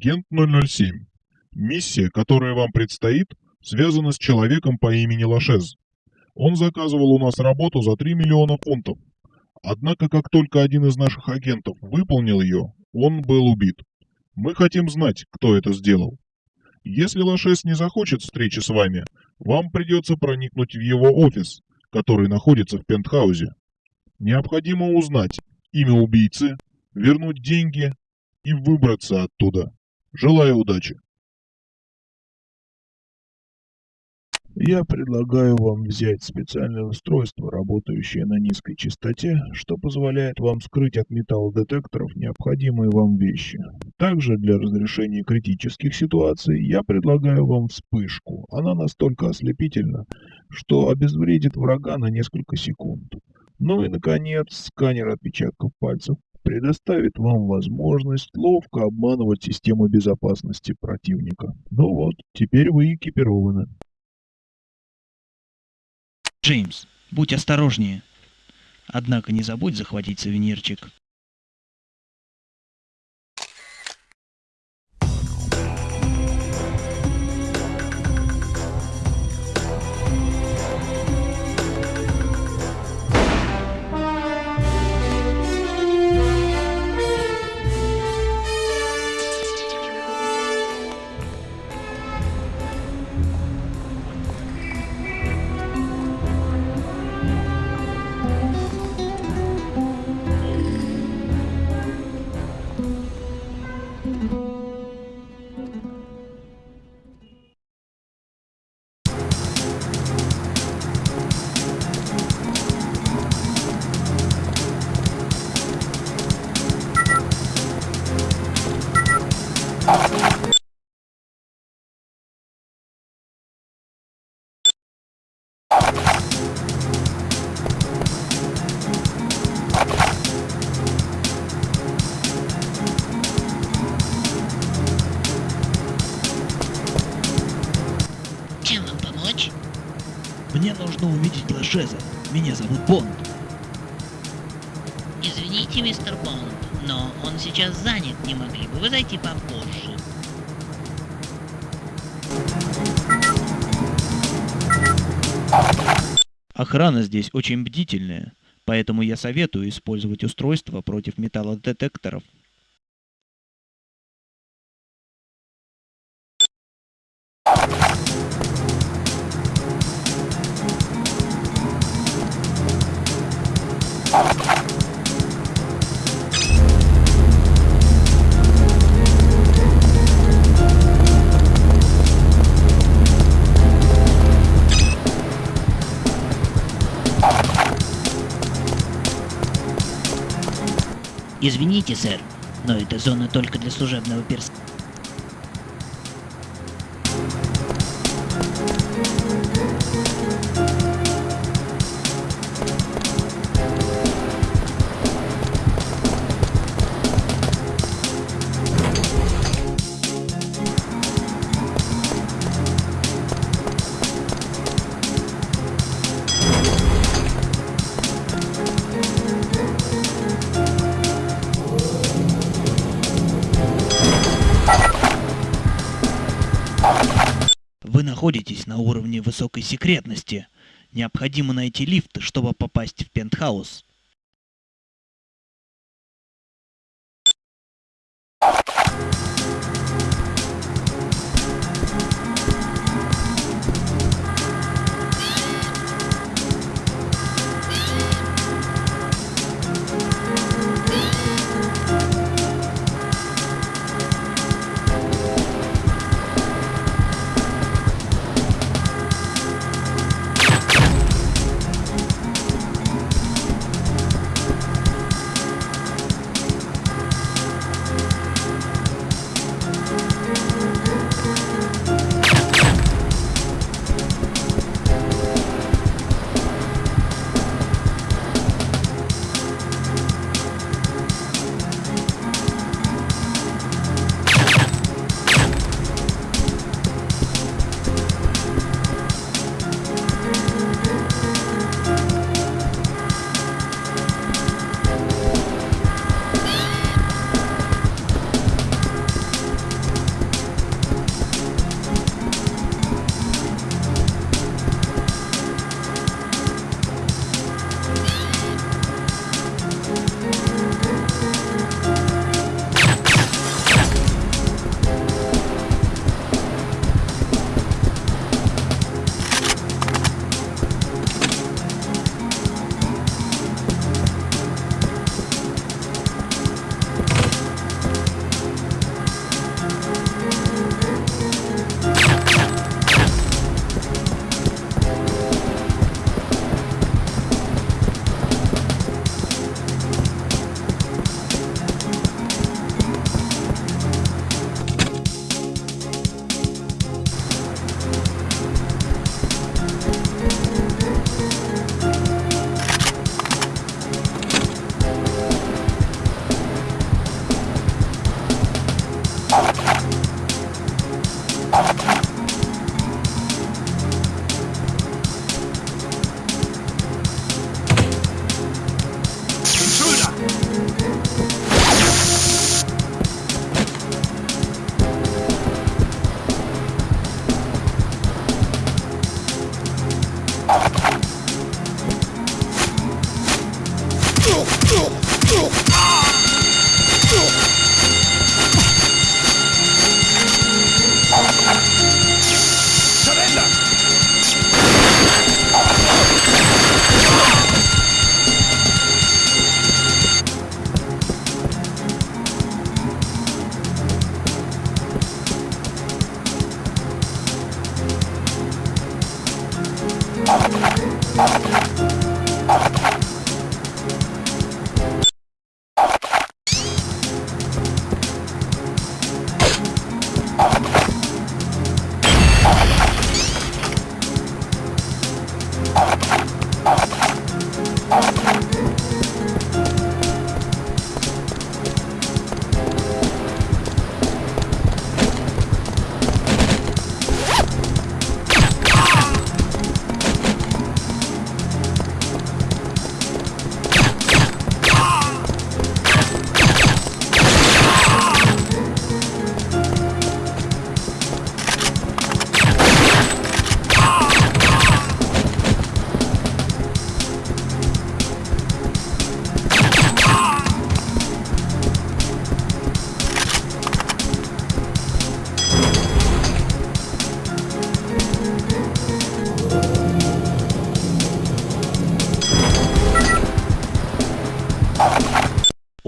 Агент 007. Миссия, которая вам предстоит, связана с человеком по имени Лашез. Он заказывал у нас работу за 3 миллиона фунтов. Однако, как только один из наших агентов выполнил ее, он был убит. Мы хотим знать, кто это сделал. Если Лашес не захочет встречи с вами, вам придется проникнуть в его офис, который находится в пентхаузе. Необходимо узнать имя убийцы, вернуть деньги и выбраться оттуда. Желаю удачи. Я предлагаю вам взять специальное устройство, работающее на низкой частоте, что позволяет вам скрыть от металлодетекторов необходимые вам вещи. Также для разрешения критических ситуаций я предлагаю вам вспышку. Она настолько ослепительна, что обезвредит врага на несколько секунд. Ну и, наконец, сканер отпечатков пальцев предоставит вам возможность ловко обманывать систему безопасности противника. Ну вот, теперь вы экипированы. Джеймс, будь осторожнее. Однако не забудь захватить сувенирчик. Нужно увидеть Лашеза. Меня зовут Бонд. Извините, мистер Бонд, но он сейчас занят. Не могли бы вы зайти попозже? Охрана здесь очень бдительная, поэтому я советую использовать устройство против металлодетекторов. Извините, сэр, но эта зона только для служебного персонала. Находитесь на уровне высокой секретности. Необходимо найти лифт, чтобы попасть в пентхаус.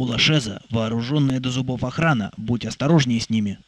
У Лашеза вооруженная до зубов охрана, будь осторожнее с ними.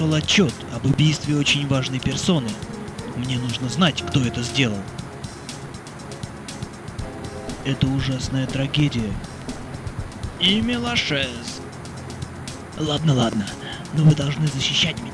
Пришел отчет об убийстве очень важной персоны. Мне нужно знать, кто это сделал. Это ужасная трагедия. Имя Лашез. Ладно, ладно, но вы должны защищать меня.